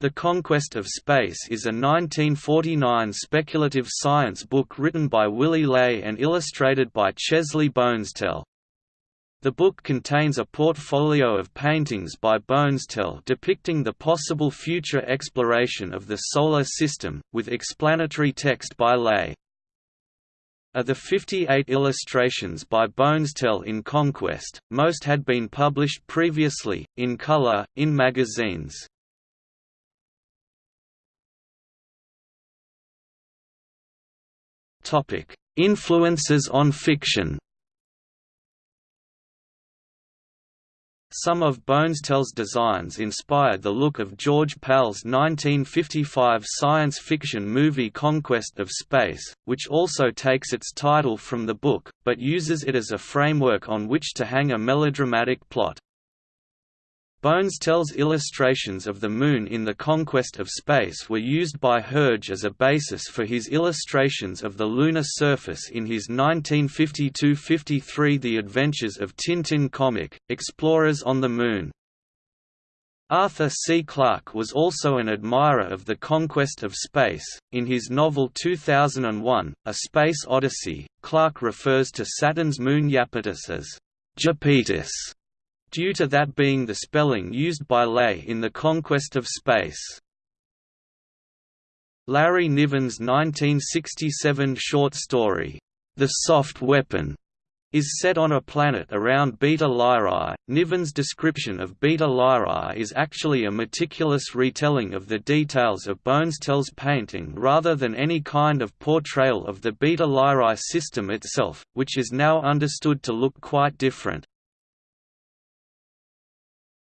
The Conquest of Space is a 1949 speculative science book written by Willy Ley and illustrated by Chesley Bonestell. The book contains a portfolio of paintings by Bonestell depicting the possible future exploration of the Solar System, with explanatory text by Ley. Of the 58 illustrations by Bonestell in Conquest, most had been published previously, in color, in magazines. Influences on fiction Some of Bonestell's designs inspired the look of George Pal's 1955 science fiction movie Conquest of Space, which also takes its title from the book, but uses it as a framework on which to hang a melodramatic plot. Bonestell's illustrations of the Moon in The Conquest of Space were used by Hergé as a basis for his illustrations of the lunar surface in his 1952–53 The Adventures of Tintin comic, Explorers on the Moon. Arthur C. Clarke was also an admirer of the conquest of space. In his novel 2001, A Space Odyssey, Clarke refers to Saturn's moon Iapetus as Japetus due to that being the spelling used by Ley in The Conquest of Space. Larry Niven's 1967 short story, The Soft Weapon, is set on a planet around Beta Lyrae. Niven's description of Beta Lyrae is actually a meticulous retelling of the details of Bonestell's painting rather than any kind of portrayal of the Beta Lyrae system itself, which is now understood to look quite different.